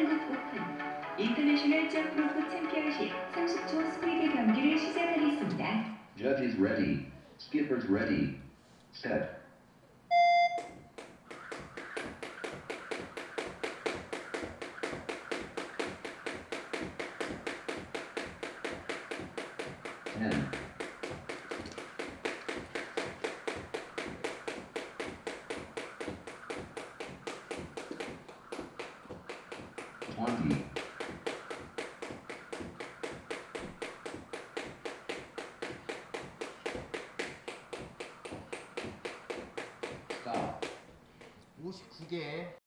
오픈 인터내셔널 점프로프 챔피언십 30초 스피드 경기를 시작하겠습니다. Judges ready. Skippers ready. Set. Ten. Twenty. Stop. 59개